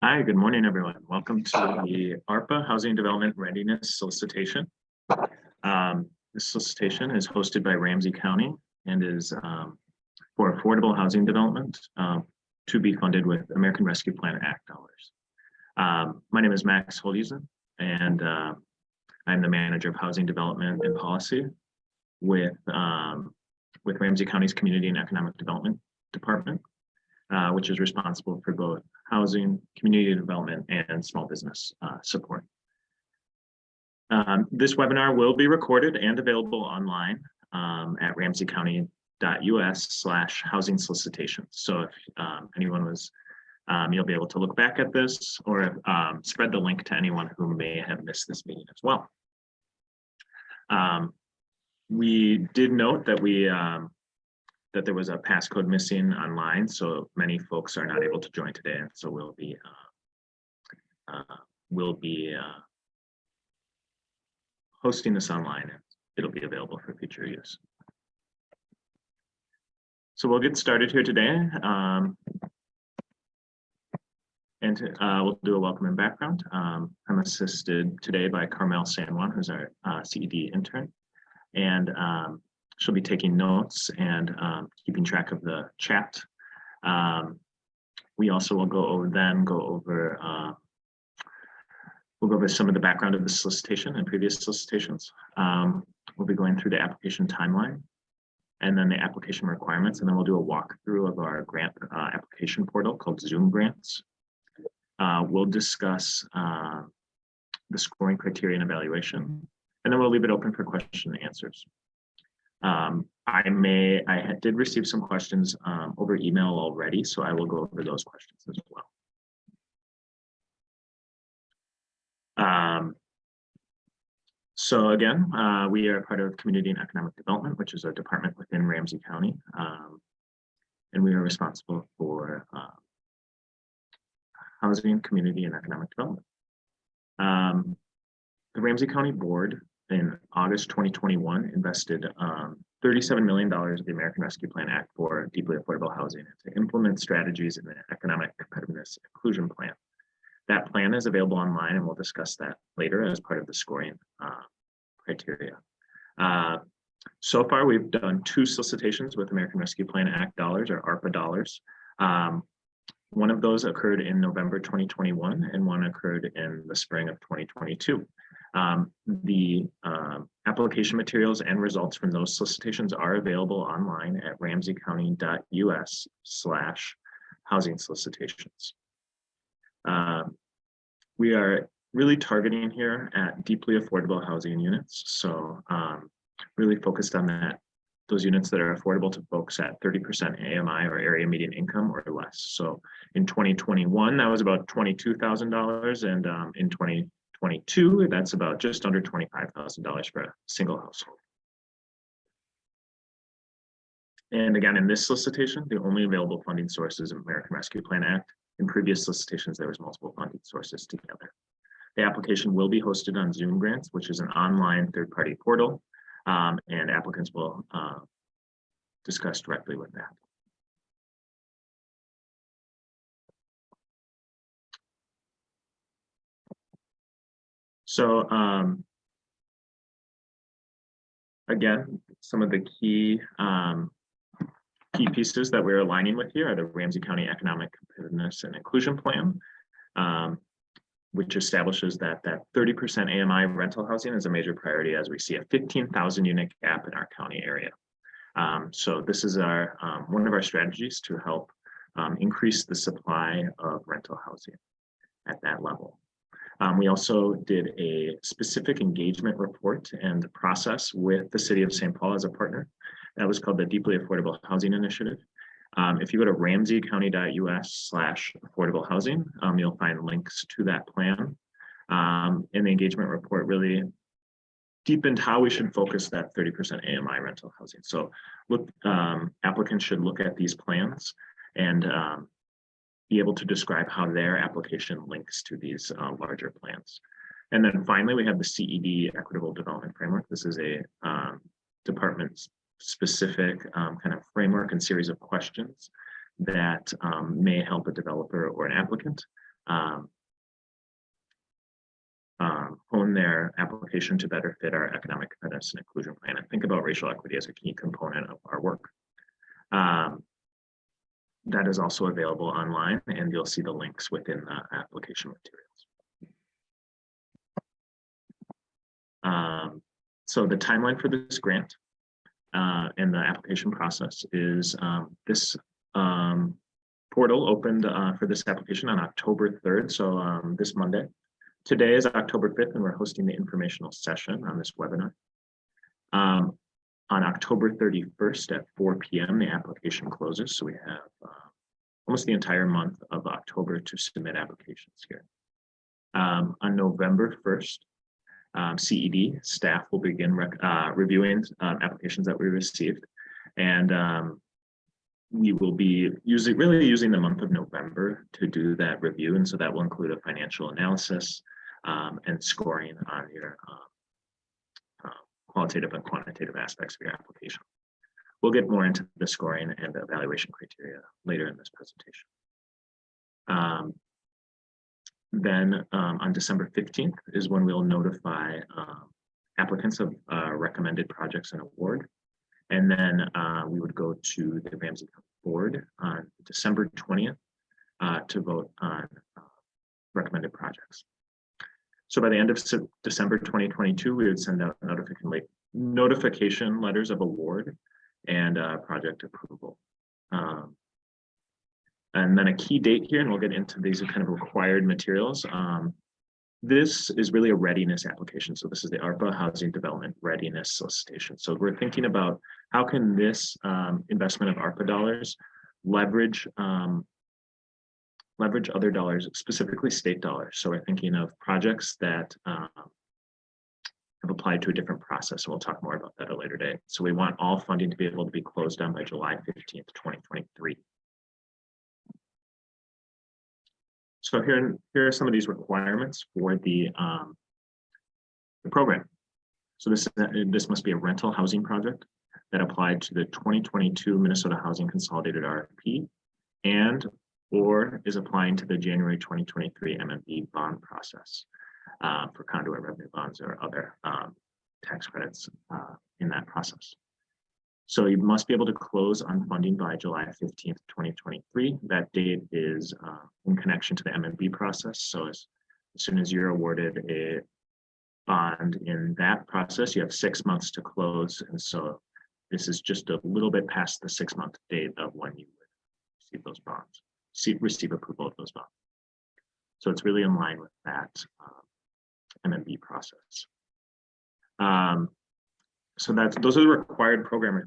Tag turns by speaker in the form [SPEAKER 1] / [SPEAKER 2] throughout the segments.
[SPEAKER 1] Hi, good morning, everyone. Welcome to the ARPA Housing Development Readiness Solicitation. Um, This solicitation is hosted by Ramsey County and is um, for affordable housing development um, to be funded with American Rescue Plan Act dollars. Um, My name is Max Holdhusen, and uh, I'm the Manager of Housing Development and Policy with um, with Ramsey County's Community and Economic Development Department, uh, which is responsible for both housing, community development, and small business uh, support. Um, this webinar will be recorded and available online um, at ramseycounty.us slash housing solicitation. So if um, anyone was, um, you'll be able to look back at this or um, spread the link to anyone who may have missed this meeting as well. Um, we did note that we that there was a passcode missing online, so many folks are not able to join today, and so we'll be uh, uh, we'll be uh, hosting this online, and it'll be available for future use. So we'll get started here today. Um, and uh, we'll do a welcome and background. Um, I'm assisted today by Carmel San Juan, who's our uh, CED intern. And um, she'll be taking notes and um, keeping track of the chat. Um, we also will go over then go over uh, we'll go over some of the background of the solicitation and previous solicitations. Um, we'll be going through the application timeline and then the application requirements, and then we'll do a walkthrough of our grant uh, application portal called Zoom Grants. Uh, we'll discuss uh, the scoring criteria and evaluation, and then we'll leave it open for question and answers. Um, I may, I did receive some questions um, over email already, so I will go over those questions as well. Um, so again, uh, we are part of Community and Economic Development, which is a department within Ramsey County. Um, and we are responsible for uh, housing, community, and economic development. Um, the Ramsey County Board in August 2021 invested um, $37 million of the American Rescue Plan Act for deeply affordable housing to implement strategies in the Economic Competitiveness Inclusion Plan. That plan is available online and we'll discuss that later as part of the scoring uh, criteria. Uh, so far, we've done two solicitations with American Rescue Plan Act dollars or ARPA dollars. Um, one of those occurred in November 2021 and one occurred in the spring of 2022. Um, the uh, application materials and results from those solicitations are available online at ramseycounty.us slash housing solicitations. Uh, we are really targeting here at deeply affordable housing units. So um, really focused on that those units that are affordable to folks at 30% AMI or area median income or less. So in 2021, that was about $22,000 and um, in 20 22, that's about just under $25,000 for a single household. And again, in this solicitation, the only available funding source is American Rescue Plan Act. In previous solicitations, there was multiple funding sources together. The application will be hosted on Zoom Grants, which is an online third-party portal, um, and applicants will uh, discuss directly with that. So um, again, some of the key um, key pieces that we're aligning with here are the Ramsey County Economic Competitiveness and Inclusion Plan, um, which establishes that that 30% AMI rental housing is a major priority as we see a 15,000 unit gap in our county area. Um, so this is our um, one of our strategies to help um, increase the supply of rental housing at that level. Um, we also did a specific engagement report and process with the city of St. Paul as a partner. That was called the Deeply Affordable Housing Initiative. Um, if you go to ramseycounty.us slash affordable housing, um, you'll find links to that plan. Um, and the engagement report really deepened how we should focus that 30% AMI rental housing. So look, um, applicants should look at these plans and um, be able to describe how their application links to these uh, larger plans. And then finally, we have the CED Equitable Development Framework. This is a um, department specific um, kind of framework and series of questions that um, may help a developer or an applicant um, um, hone their application to better fit our economic competitiveness and inclusion plan and think about racial equity as a key component of our work. Um, that is also available online and you'll see the links within the application materials. Um, so the timeline for this grant uh, and the application process is um, this um, portal opened uh, for this application on October 3rd, so um, this Monday. Today is October 5th, and we're hosting the informational session on this webinar. Um, on October 31st at 4 p.m., the application closes, so we have uh, almost the entire month of October to submit applications here. Um, on November 1st, um, CED staff will begin uh, reviewing uh, applications that we received. And um, we will be using really using the month of November to do that review. And so that will include a financial analysis um, and scoring on your qualitative and quantitative aspects of your application. We'll get more into the scoring and the evaluation criteria later in this presentation. Um, then um, on December 15th is when we'll notify um, applicants of uh, recommended projects and award. And then uh, we would go to the Ramsey board on December 20th uh, to vote on uh, recommended projects. So by the end of December 2022, we would send out notification, notification letters of award and uh, project approval. Um, and then a key date here, and we'll get into these kind of required materials. Um, this is really a readiness application. So this is the ARPA Housing Development Readiness Solicitation. So we're thinking about how can this um, investment of ARPA dollars leverage um, leverage other dollars, specifically state dollars. So we're thinking of projects that um, have applied to a different process. And we'll talk more about that at a later date. So we want all funding to be able to be closed down by July 15th, 2023. So here, here are some of these requirements for the, um, the program. So this, is this must be a rental housing project that applied to the 2022 Minnesota Housing Consolidated RFP and or is applying to the January 2023 MMB bond process uh, for conduit revenue bonds or other um, tax credits uh, in that process. So you must be able to close on funding by July 15th, 2023. That date is uh, in connection to the MMB process. So as, as soon as you're awarded a bond in that process, you have six months to close. And so this is just a little bit past the six month date of when you would receive those bonds, see, receive approval of those bonds. So it's really in line with that um, MMB process. Um, so that's those are the required program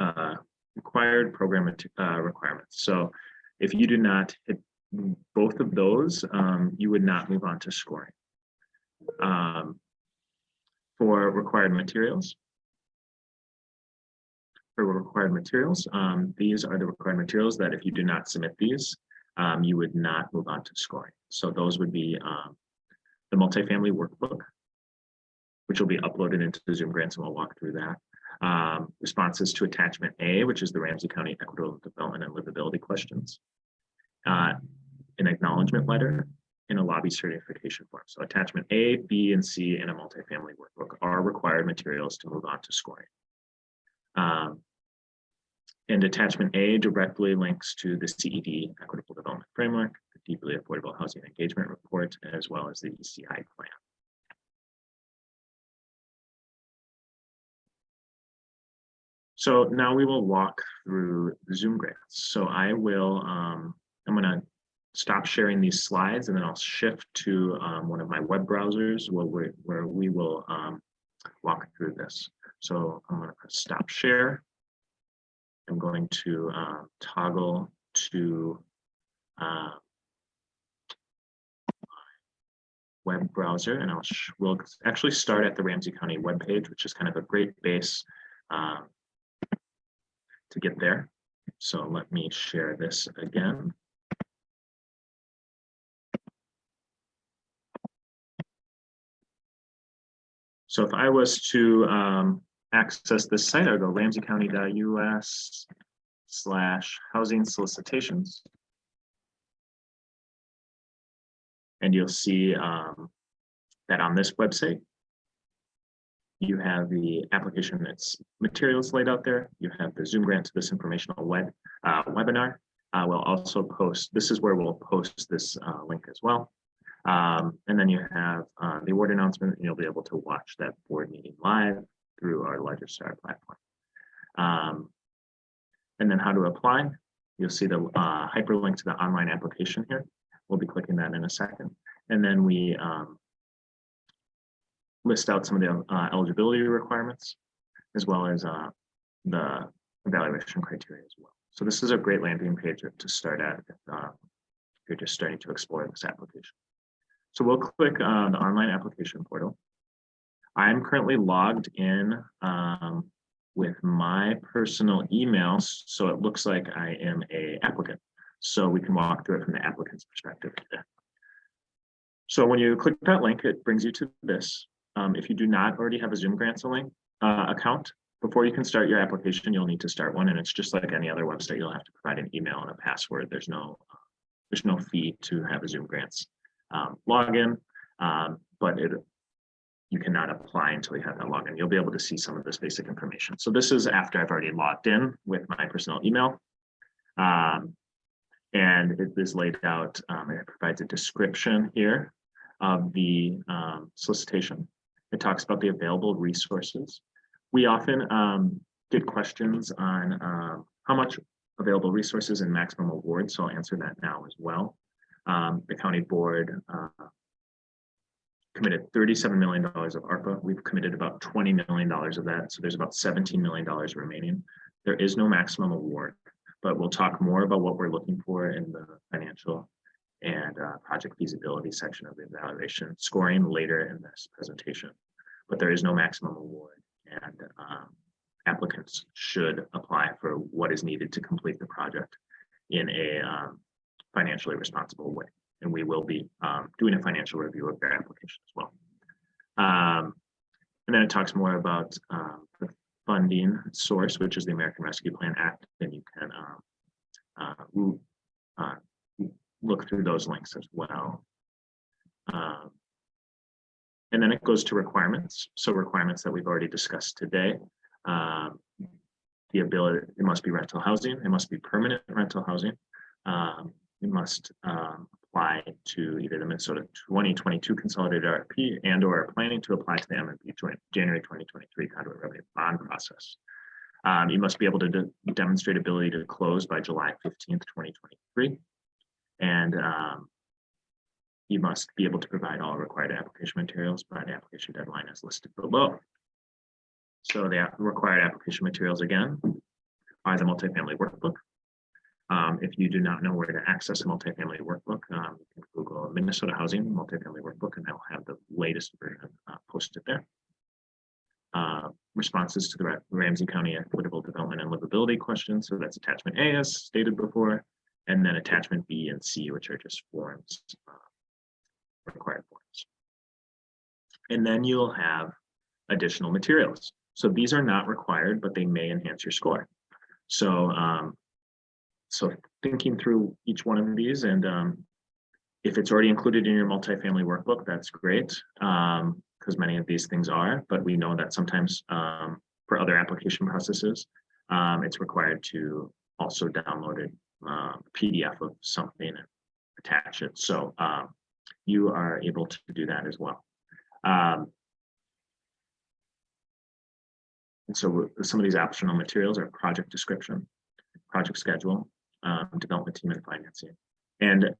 [SPEAKER 1] uh, required program uh, requirements. So if you do not hit both of those, um, you would not move on to scoring. Um, for required materials, for required materials, um, these are the required materials that if you do not submit these, um, you would not move on to scoring. So those would be um, the multifamily workbook, which will be uploaded into the Zoom grants, and we'll walk through that. Um, responses to attachment A, which is the Ramsey County Equitable Development and Livability questions. Uh, an acknowledgement letter in a lobby certification form. So attachment A, B, and C in a multifamily workbook are required materials to move on to scoring. Um, and attachment A directly links to the CED Equitable Development Framework, the Deeply Affordable Housing Engagement Report, as well as the ECI plan. So now we will walk through the Zoom grants. So I will, um, I'm going to stop sharing these slides and then I'll shift to um, one of my web browsers where we, where we will um, walk through this. So I'm going to press stop share. I'm going to uh, toggle to uh, web browser and I'll we'll actually start at the Ramsey County webpage, which is kind of a great base um, to get there. So let me share this again. So if I was to um, access this site, I'll go ramseycounty.us slash housing solicitations. And you'll see um, that on this website, you have the application that's materials laid out there. You have the Zoom grant to this informational web uh, webinar. Uh, we'll also post, this is where we'll post this uh, link as well. Um, and then you have uh, the award announcement, and you'll be able to watch that board meeting live through our Legistar platform. Um, and then how to apply. You'll see the uh, hyperlink to the online application here. We'll be clicking that in a second. And then we um, list out some of the uh, eligibility requirements, as well as uh, the evaluation criteria as well. So this is a great landing page to start at if uh, you're just starting to explore this application. So we'll click uh, the online application portal. I'm currently logged in um, with my personal email, so it looks like I am a applicant. So we can walk through it from the applicant's perspective. So when you click that link, it brings you to this. Um, if you do not already have a Zoom Grants link uh, account, before you can start your application, you'll need to start one, and it's just like any other website. You'll have to provide an email and a password. There's no there's no fee to have a Zoom Grants um, login, um, but it you cannot apply until you have that login. You'll be able to see some of this basic information. So this is after I've already logged in with my personal email. Um, and it is laid out, um, it provides a description here of the um, solicitation. It talks about the available resources. We often um, get questions on um, how much available resources and maximum awards, so I'll answer that now as well. Um, the county board uh, committed $37 million of ARPA. We've committed about $20 million of that. So there's about $17 million remaining. There is no maximum award, but we'll talk more about what we're looking for in the financial and uh, project feasibility section of the evaluation scoring later in this presentation. But there is no maximum award and um, applicants should apply for what is needed to complete the project in a um, financially responsible way and we will be um, doing a financial review of their application as well. Um, and then it talks more about um, the funding source, which is the American Rescue Plan Act, and you can um, uh, uh, look through those links as well. Um, and then it goes to requirements. So requirements that we've already discussed today. Um, the ability, it must be rental housing, it must be permanent rental housing. Um, it must um, apply to either the Minnesota 2022 consolidated RFP and or are planning to apply to the MMB January 2023 conduit revenue bond process. Um, you must be able to de demonstrate ability to close by July 15th, 2023. And um, you must be able to provide all required application materials by the application deadline as listed below. So the required application materials again are the multifamily workbook, um, if you do not know where to access a multifamily workbook, um, you can Google Minnesota Housing Multifamily Workbook, and they'll have the latest version uh, posted there. Uh, responses to the Ramsey County Equitable Development and Livability questions. So that's attachment A, as stated before, and then attachment B and C, which are just forms, uh, required forms. And then you'll have additional materials. So these are not required, but they may enhance your score. So um, so thinking through each one of these and um, if it's already included in your multifamily workbook, that's great because um, many of these things are, but we know that sometimes um, for other application processes, um, it's required to also download a uh, PDF of something and attach it. So um, you are able to do that as well. Um, and so some of these optional materials are project description, project schedule, um, development team and financing. And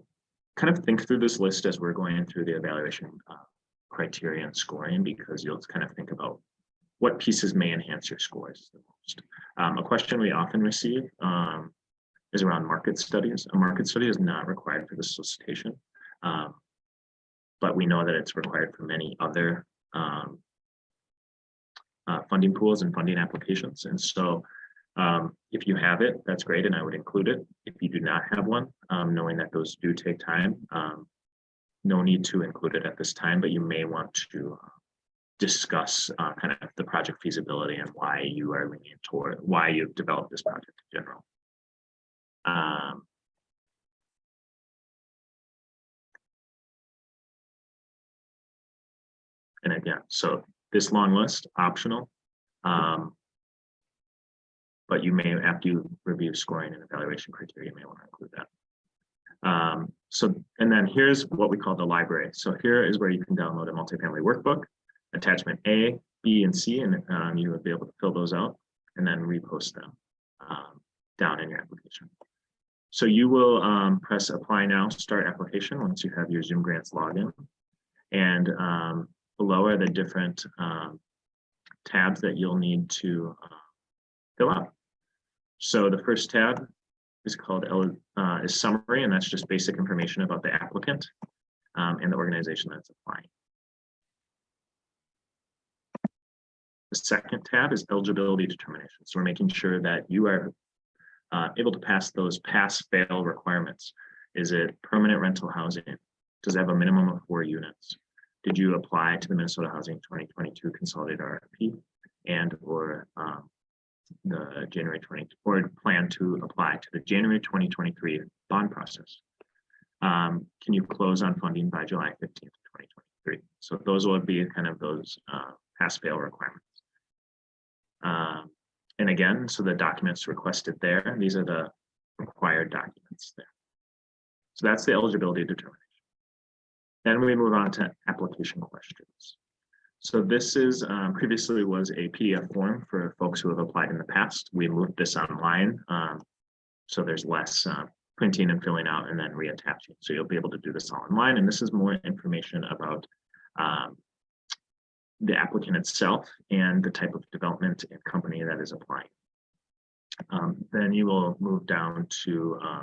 [SPEAKER 1] kind of think through this list as we're going through the evaluation uh, criteria and scoring, because you'll kind of think about what pieces may enhance your scores the most. Um, a question we often receive um, is around market studies. A market study is not required for the solicitation, um, but we know that it's required for many other um, uh, funding pools and funding applications. And so um, if you have it, that's great, and I would include it. If you do not have one, um, knowing that those do take time, um, no need to include it at this time, but you may want to uh, discuss uh, kind of the project feasibility and why you are leaning toward why you've developed this project in general. Um, And again, so this long list, optional. Um, but you may, after you review scoring and evaluation criteria, you may want to include that. Um, so, and then here's what we call the library. So here is where you can download a multifamily workbook, attachment A, B, and C, and um, you would be able to fill those out and then repost them um, down in your application. So you will um, press apply now, start application once you have your Zoom grants login. And um, below are the different um, tabs that you'll need to fill out. So the first tab is called uh, is summary, and that's just basic information about the applicant um, and the organization that's applying. The second tab is eligibility determination. So we're making sure that you are uh, able to pass those pass-fail requirements. Is it permanent rental housing? Does it have a minimum of four units? Did you apply to the Minnesota Housing 2022 Consolidated RFP and or um, the January 20 or plan to apply to the January 2023 bond process? Um, can you close on funding by July 15th, 2023? So those will be kind of those uh, pass-fail requirements. Um, and again, so the documents requested there, these are the required documents there. So that's the eligibility determination. Then we move on to application questions. So this is um, previously was a PDF form for folks who have applied in the past. We moved this online. Um, so there's less uh, printing and filling out and then reattaching. So you'll be able to do this all online. And this is more information about um, the applicant itself and the type of development and company that is applying. Um, then you will move down to uh,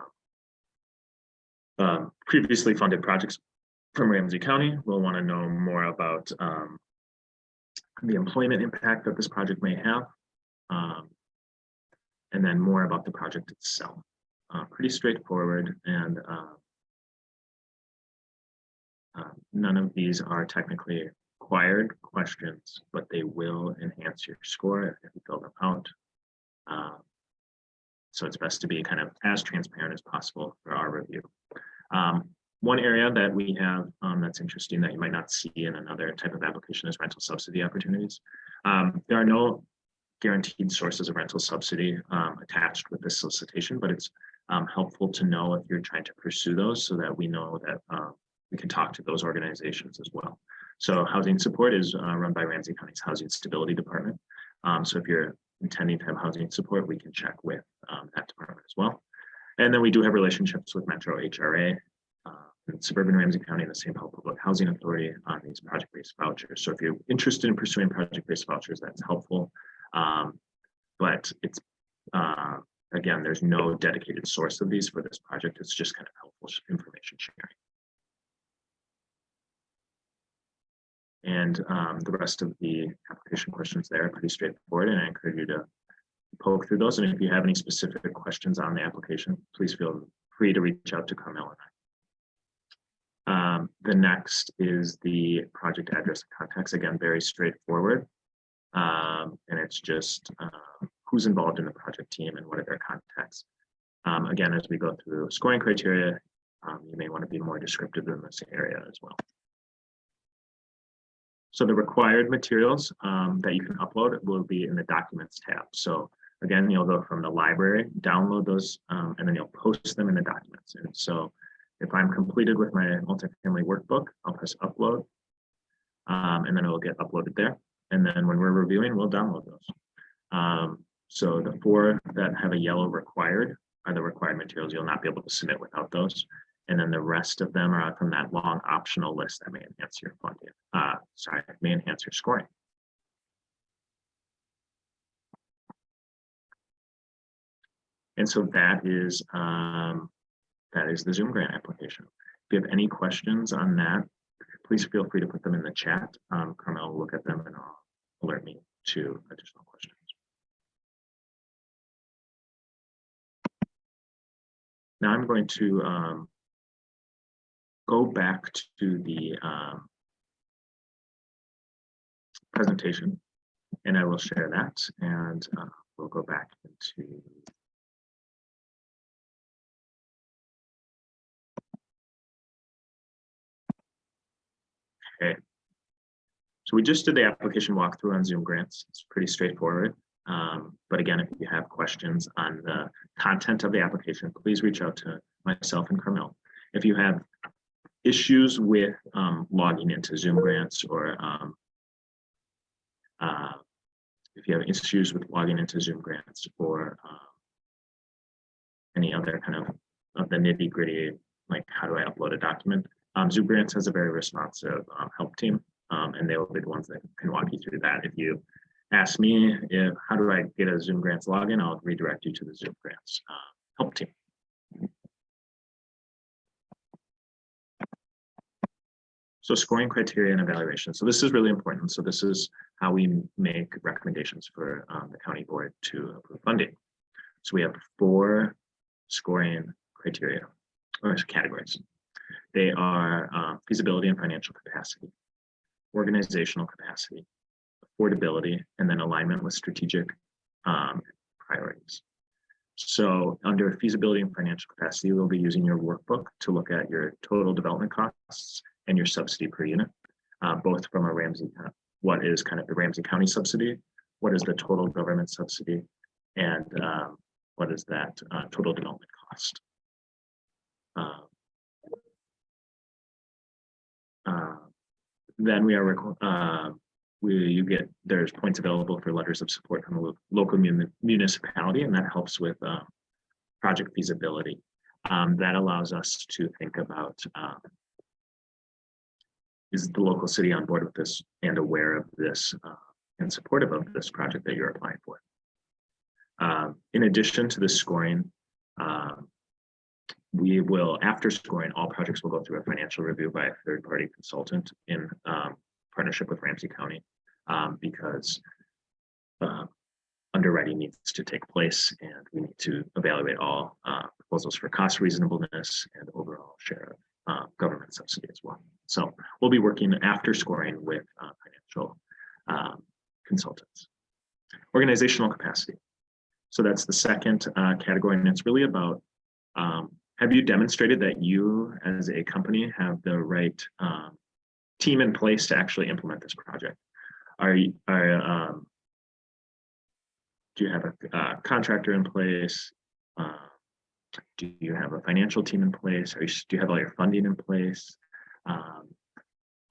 [SPEAKER 1] uh, previously funded projects from Ramsey County. We'll want to know more about um, the employment impact that this project may have, um, and then more about the project itself. Uh, pretty straightforward and uh, uh, none of these are technically required questions, but they will enhance your score if you fill them out. Um, so it's best to be kind of as transparent as possible for our review. Um, one area that we have um, that's interesting that you might not see in another type of application is rental subsidy opportunities. Um, there are no guaranteed sources of rental subsidy um, attached with this solicitation, but it's um, helpful to know if you're trying to pursue those so that we know that uh, we can talk to those organizations as well. So housing support is uh, run by Ramsey County's Housing Stability Department. Um, so if you're intending to have housing support, we can check with that department as well. And then we do have relationships with Metro HRA, Suburban Ramsey County and the St. Paul Public Housing Authority on these project-based vouchers. So if you're interested in pursuing project-based vouchers, that's helpful. Um, but it's, uh, again, there's no dedicated source of these for this project. It's just kind of helpful information sharing. And um, the rest of the application questions there are pretty straightforward, and I encourage you to poke through those. And if you have any specific questions on the application, please feel free to reach out to Carmel and I. Um, the next is the project address and. Again, very straightforward. Um, and it's just uh, who's involved in the project team and what are their contacts. Um, again, as we go through scoring criteria, um, you may want to be more descriptive in this area as well. So the required materials um, that you can upload will be in the documents tab. So again, you'll go from the library, download those, and then you'll post them in the documents. And so if I'm completed with my multifamily workbook, I'll press upload, um, and then it will get uploaded there. And then when we're reviewing, we'll download those. Um, so the four that have a yellow required are the required materials. You'll not be able to submit without those. And then the rest of them are from that long optional list that may enhance your funding. Uh, sorry, may enhance your scoring. And so that is um, that is the Zoom grant application. If you have any questions on that, please feel free to put them in the chat. Um, Carmel will look at them and I'll alert me to additional questions. Now I'm going to um, go back to the um, presentation and I will share that and uh, we'll go back into Okay, So we just did the application walkthrough on Zoom grants. It's pretty straightforward. Um, but again, if you have questions on the content of the application, please reach out to myself and Carmel. If you have issues with um, logging into Zoom grants or um, uh, if you have issues with logging into Zoom grants or um, any other kind of of the nitty gritty, like how do I upload a document? Um, Zoom grants has a very responsive um, help team, um, and they will be the ones that can walk you through that. If you ask me if how do I get a Zoom grants login, I'll redirect you to the Zoom grants uh, help team. So scoring criteria and evaluation. So this is really important. So this is how we make recommendations for um, the county board to approve funding. So we have four scoring criteria or categories. They are uh, feasibility and financial capacity, organizational capacity, affordability, and then alignment with strategic um, priorities. So under feasibility and financial capacity, we'll be using your workbook to look at your total development costs and your subsidy per unit, uh, both from a Ramsey, what is kind of the Ramsey County subsidy, what is the total government subsidy, and um, what is that uh, total development cost. Uh, uh, then we are uh, we you get there's points available for letters of support from the local mun municipality, and that helps with uh, project feasibility. Um, that allows us to think about um, is the local city on board with this and aware of this uh, and supportive of this project that you're applying for. Uh, in addition to the scoring, uh, we will, after scoring, all projects will go through a financial review by a third-party consultant in um, partnership with Ramsey County um, because uh, underwriting needs to take place and we need to evaluate all uh, proposals for cost reasonableness and overall share of uh, government subsidy as well. So we'll be working after scoring with uh, financial um, consultants. Organizational capacity. So that's the second uh, category, and it's really about have you demonstrated that you as a company have the right um, team in place to actually implement this project? Are you, are, um, do you have a uh, contractor in place? Uh, do you have a financial team in place? Do you have all your funding in place? Um,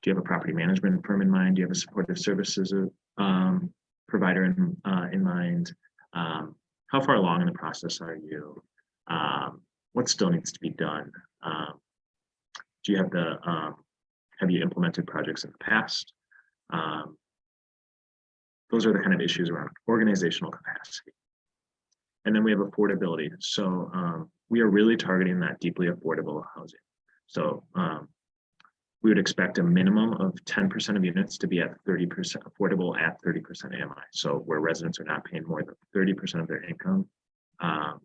[SPEAKER 1] do you have a property management firm in mind? Do you have a supportive services um, provider in, uh, in mind? Um, how far along in the process are you? What still needs to be done? Um, do you have the, um, have you implemented projects in the past? Um, those are the kind of issues around organizational capacity. And then we have affordability. So um, we are really targeting that deeply affordable housing. So um, we would expect a minimum of 10% of units to be at 30% affordable at 30% AMI. So where residents are not paying more than 30% of their income um,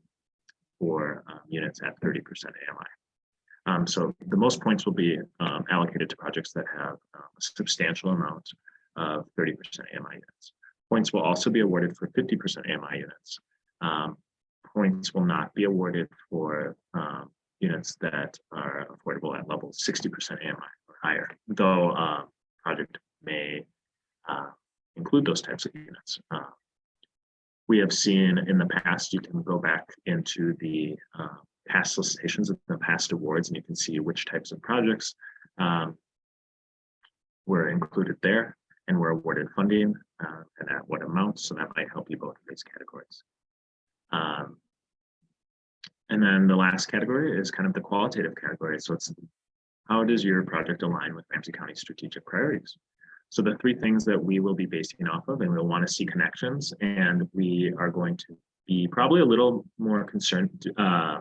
[SPEAKER 1] for um, units at 30% AMI. Um, so the most points will be um, allocated to projects that have uh, a substantial amount of 30% AMI units. Points will also be awarded for 50% AMI units. Um, points will not be awarded for um, units that are affordable at level 60% AMI or higher, though uh, project may uh, include those types of units. Uh, we have seen in the past, you can go back into the uh, past solicitations of the past awards and you can see which types of projects um, were included there and were awarded funding uh, and at what amount. So that might help you both in these categories. Um, and then the last category is kind of the qualitative category. So it's how does your project align with Ramsey County strategic priorities? So the three things that we will be basing off of, and we'll want to see connections, and we are going to be probably a little more concerned, uh,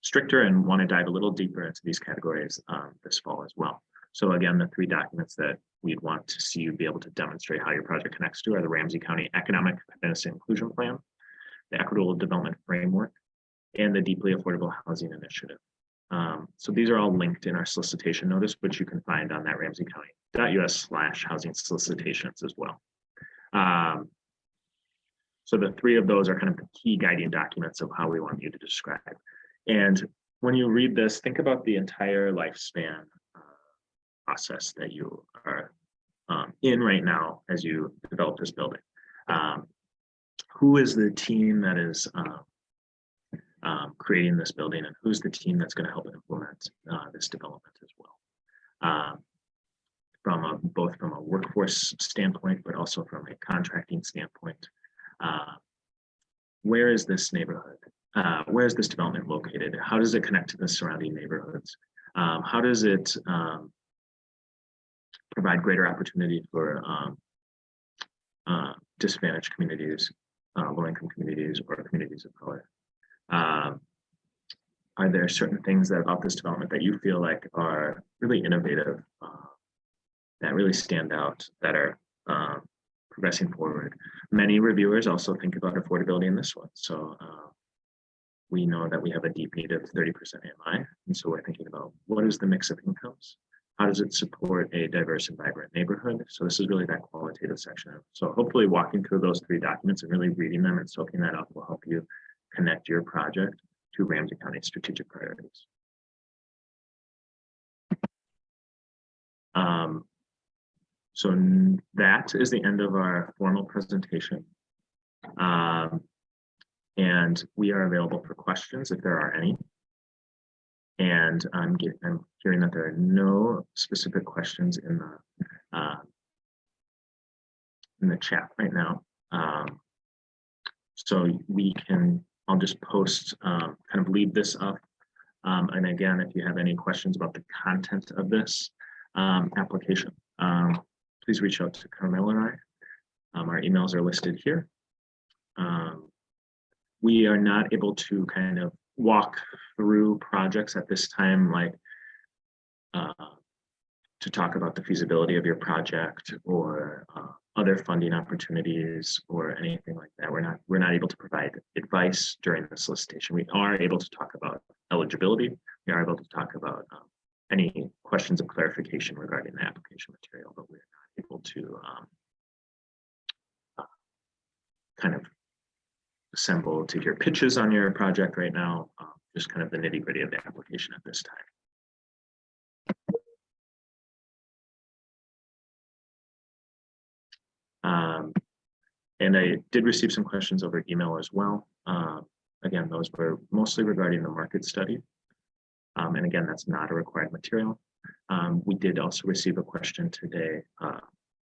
[SPEAKER 1] stricter and want to dive a little deeper into these categories um, this fall as well. So again, the three documents that we'd want to see you be able to demonstrate how your project connects to are the Ramsey County Economic Fitness Inclusion Plan, the Equitable Development Framework, and the Deeply Affordable Housing Initiative. Um, so these are all linked in our solicitation notice, which you can find on that ramseycounty.us slash housing solicitations as well. Um, so the three of those are kind of the key guiding documents of how we want you to describe. And when you read this, think about the entire lifespan uh, process that you are um, in right now as you develop this building. Um, who is the team that is um, creating this building and who's the team that's going to help implement uh, this development as well? Um, from a, both from a workforce standpoint, but also from a contracting standpoint. Uh, where is this neighborhood? Uh, where is this development located? How does it connect to the surrounding neighborhoods? Um, how does it um, provide greater opportunity for um, uh, disadvantaged communities, uh, low-income communities, or communities of color? Are there certain things that about this development that you feel like are really innovative, uh, that really stand out, that are um, progressing forward? Many reviewers also think about affordability in this one. So uh, we know that we have a deep need of 30% AMI. And so we're thinking about what is the mix of incomes? How does it support a diverse and vibrant neighborhood? So this is really that qualitative section. So hopefully walking through those three documents and really reading them and soaking that up will help you connect your project to Ramsey County strategic priorities. Um, so that is the end of our formal presentation. Um, and we are available for questions if there are any. And I'm, I'm hearing that there are no specific questions in the uh, in the chat right now. Um, so we can I'll just post, um, kind of leave this up. Um, and again, if you have any questions about the content of this um, application, um, please reach out to Carmel and I. Our emails are listed here. We are not able to kind of walk through projects at this time, like uh, to talk about the feasibility of your project or uh, other funding opportunities or anything like that. We're not we're not able to provide advice during the solicitation. We are able to talk about eligibility. We are able to talk about um, any questions of clarification regarding the application material, but we're not able to um, uh, kind of assemble to hear pitches on your project right now. Uh, just kind of the nitty gritty of the application at this time. Um, and I did receive some questions over email as well. Uh, again, those were mostly regarding the market study. Um, and again, that's not a required material. Um, we did also receive a question today uh,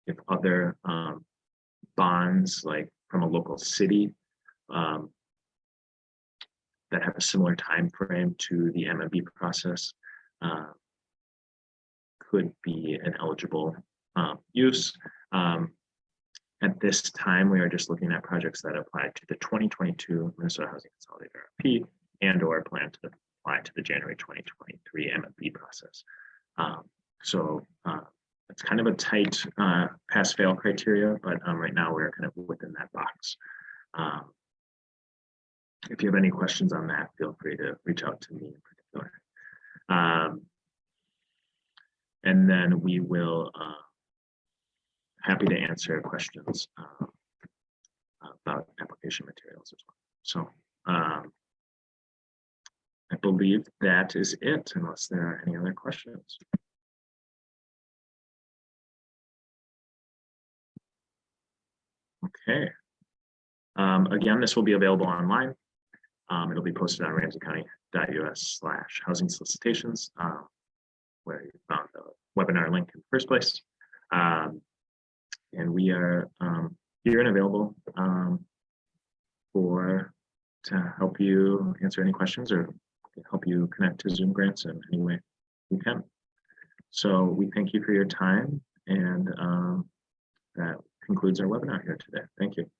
[SPEAKER 1] if other um, bonds, like from a local city, um, that have a similar time frame to the MMB process, uh, could be an eligible um, use. Um, at this time, we are just looking at projects that apply to the 2022 Minnesota Housing Consolidated RFP and or plan to apply to the January 2023 MMB process. Um, so uh, it's kind of a tight uh, pass-fail criteria, but um, right now we're kind of within that box. Um, if you have any questions on that, feel free to reach out to me in particular. Um, and then we will uh, happy to answer questions uh, about application materials as well. So um, I believe that is it, unless there are any other questions. Okay. Um, again, this will be available online. Um, it'll be posted on ramseycounty.us slash housing solicitations, um, where you found the webinar link in the first place. And we are um, here and available um, for to help you answer any questions or help you connect to Zoom grants in any way we can. So we thank you for your time and um, that concludes our webinar here today. Thank you.